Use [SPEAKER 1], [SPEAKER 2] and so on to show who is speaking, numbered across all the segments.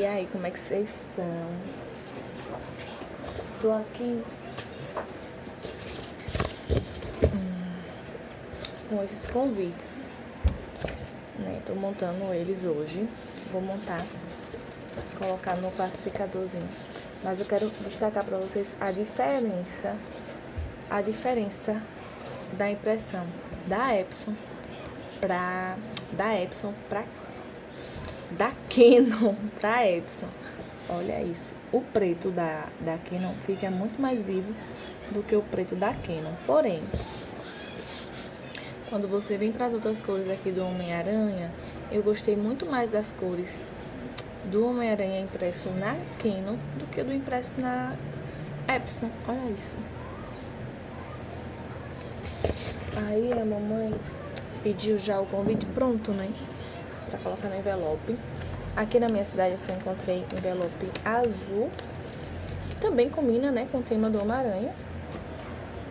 [SPEAKER 1] E aí, como é que vocês estão? Tô aqui hum, com esses convites, né? Tô montando eles hoje. Vou montar, colocar no classificadorzinho. Mas eu quero destacar para vocês a diferença, a diferença da impressão da Epson pra da Epson pra da Canon pra Epson. Olha isso. O preto da, da Canon fica muito mais vivo do que o preto da Canon. Porém, quando você vem para as outras cores aqui do Homem-Aranha, eu gostei muito mais das cores do Homem-Aranha impresso na Canon do que do impresso na Epson. Olha isso. Aí a mamãe pediu já o convite pronto, né? Pra colocar no envelope. Aqui na minha cidade eu só encontrei envelope azul, que também combina, né, com o tema do Homem-Aranha.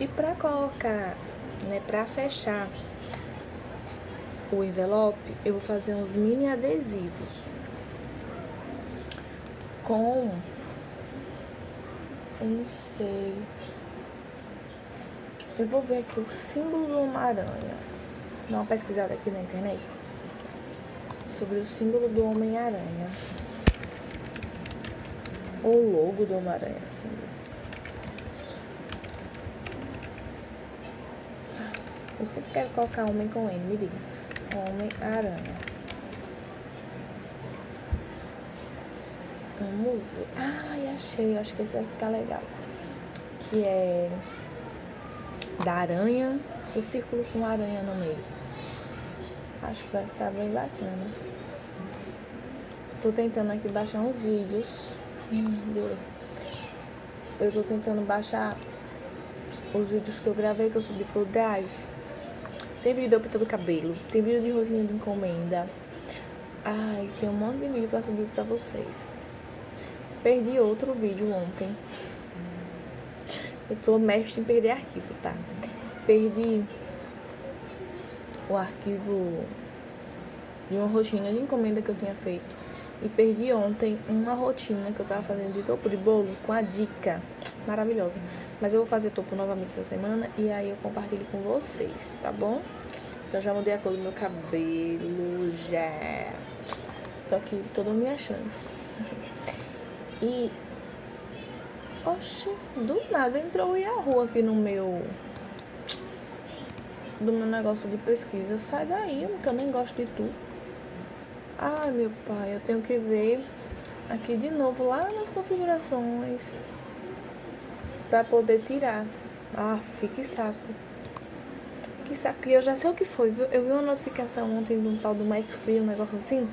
[SPEAKER 1] E pra colocar, né, pra fechar o envelope, eu vou fazer uns mini adesivos com, eu não sei, eu vou ver aqui o símbolo do Homem-Aranha. Dar uma pesquisada aqui na internet sobre o símbolo do Homem-Aranha. Ou logo do Homem-Aranha, assim. Eu sempre quero colocar homem com N, me diga. Homem-Aranha. Vamos ver. Ai, achei. Acho que esse vai ficar legal. Que é da aranha, o círculo com aranha no meio. Acho que vai ficar bem bacana. Tô tentando aqui baixar uns vídeos. Eu tô tentando baixar os vídeos que eu gravei, que eu subi pro Drive. Tem vídeo de eu pintando cabelo, tem vídeo de rotina de encomenda. Ai, tem um monte de vídeo pra subir pra vocês. Perdi outro vídeo ontem. Eu tô mestre em perder arquivo, tá? Perdi o arquivo de uma rotina de encomenda que eu tinha feito. E perdi ontem uma rotina que eu tava fazendo de topo de bolo com a dica maravilhosa. Mas eu vou fazer topo novamente essa semana e aí eu compartilho com vocês, tá bom? Então já mudei a cor do meu cabelo, já. Tô aqui toda a minha chance. E Oxe, do nada entrou o Yahoo aqui no meu... Do meu negócio de pesquisa. Sai daí, que eu nem gosto de tu. Ai, meu pai, eu tenho que ver aqui de novo, lá nas configurações. Pra poder tirar. Ah, fique saco. Que saco. E eu já sei o que foi, viu? Eu vi uma notificação ontem de um tal do Mike Free, um negócio assim.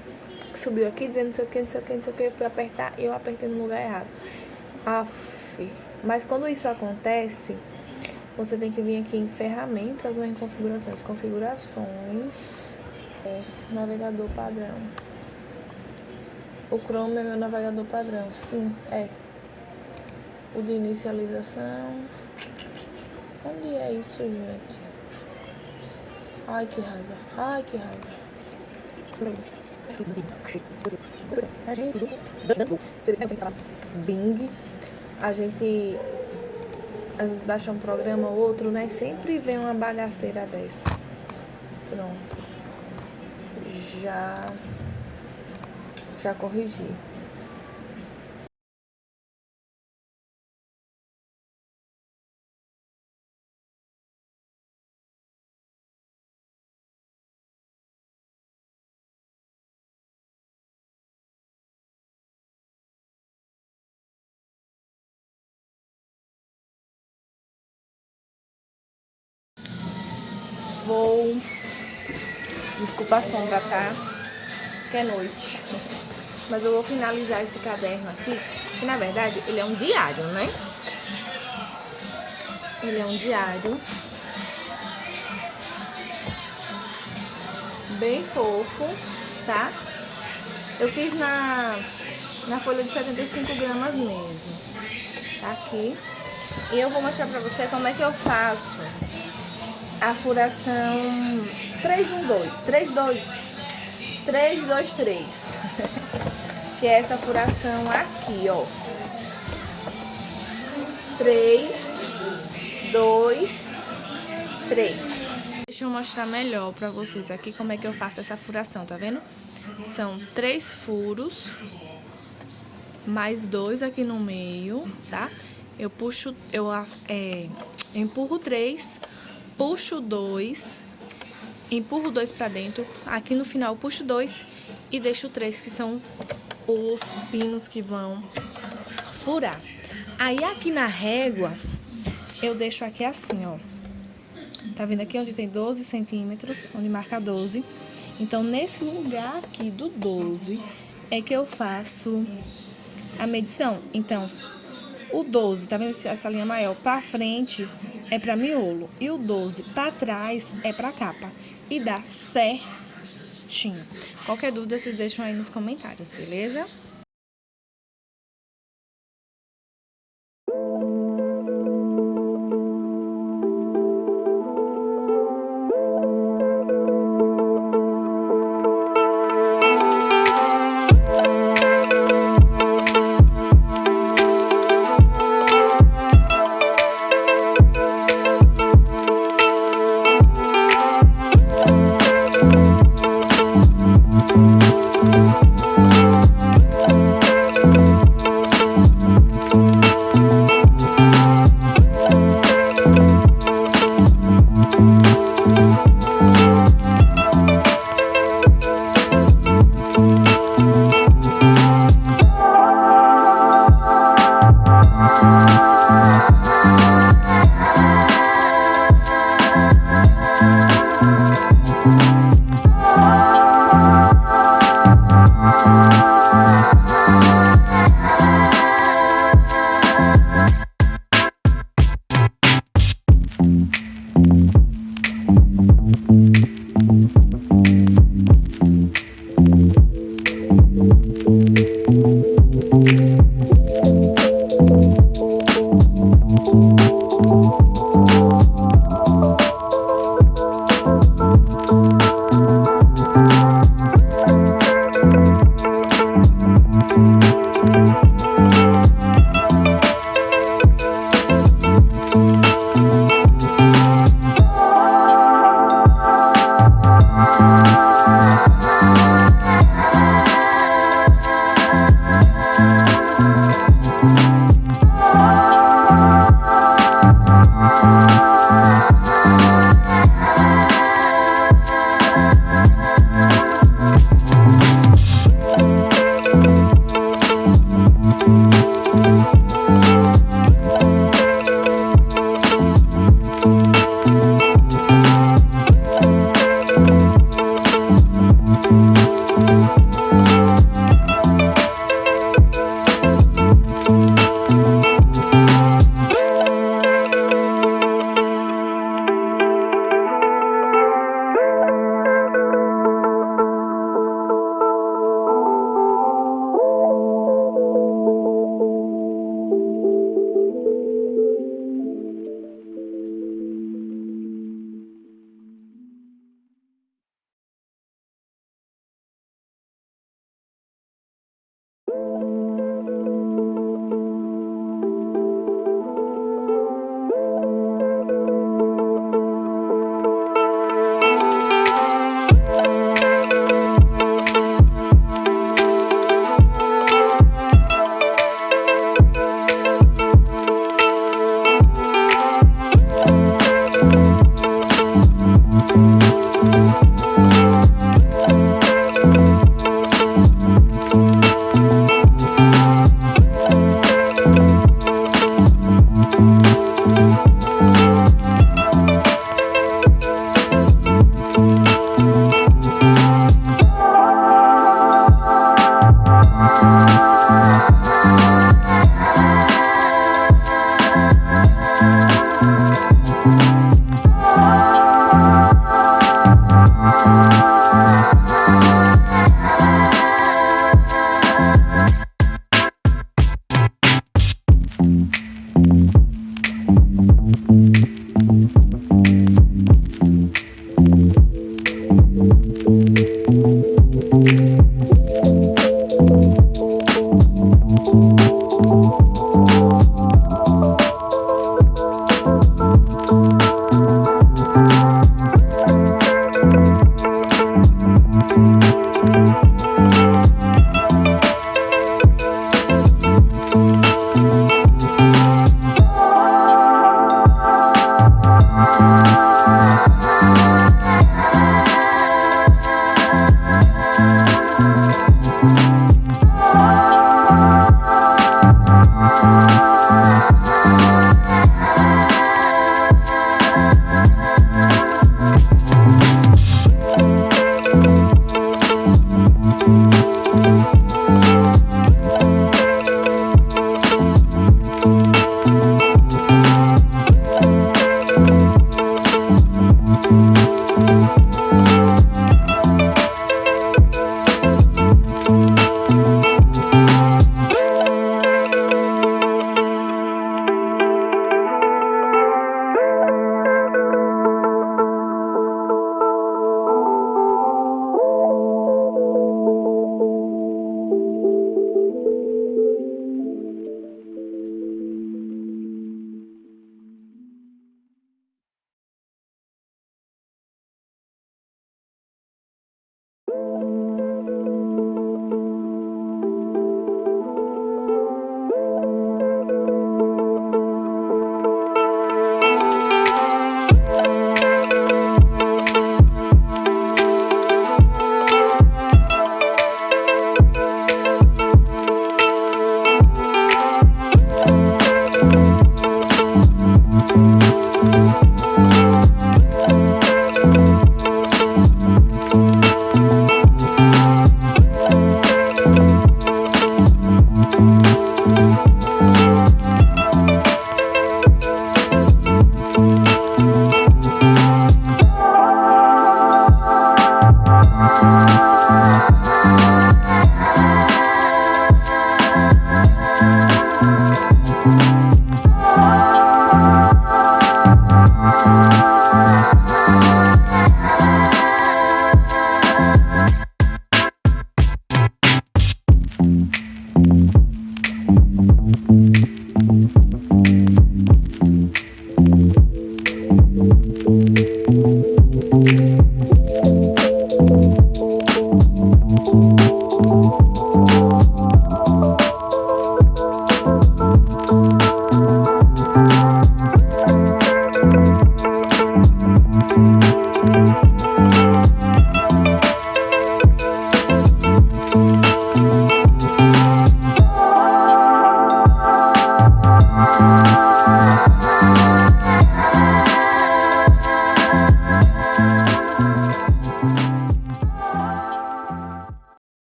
[SPEAKER 1] Que subiu aqui dizendo não sei o que, não sei o que, não sei o que. Eu fui apertar e eu apertei no lugar errado. Aff. Mas quando isso acontece, você tem que vir aqui em ferramentas ou em configurações. Configurações, é, navegador padrão. O Chrome é meu navegador padrão, sim, é. O de inicialização. Onde é isso, gente? Ai, que raiva. Ai, que raiva. Bing a gente às vezes baixa um programa ou outro, né? Sempre vem uma bagaceira dessa. Pronto. Já já corrigi. Vou... Desculpa a sombra, tá? Que é noite. Mas eu vou finalizar esse caderno aqui, que na verdade ele é um diário, né? Ele é um diário. Bem fofo, tá? Eu fiz na, na folha de 75 gramas mesmo. Tá aqui. E eu vou mostrar pra você como é que eu faço a furação 312, 32, 323. que é essa furação aqui, ó. Três, dois, três. Deixa eu mostrar melhor pra vocês aqui como é que eu faço essa furação, tá vendo? São três furos, mais dois aqui no meio, tá? Eu puxo, eu é, empurro três, puxo dois, empurro dois pra dentro, aqui no final puxo dois e deixo três, que são os pinos que vão furar. Aí aqui na régua, eu deixo aqui assim, ó. Tá vendo aqui onde tem 12 centímetros, onde marca 12? Então, nesse lugar aqui do 12, é que eu faço a medição. Então, o 12, tá vendo essa linha maior? Pra frente é pra miolo. E o 12 pra trás é pra capa. E dá certinho. Qualquer dúvida, vocês deixam aí nos comentários, beleza?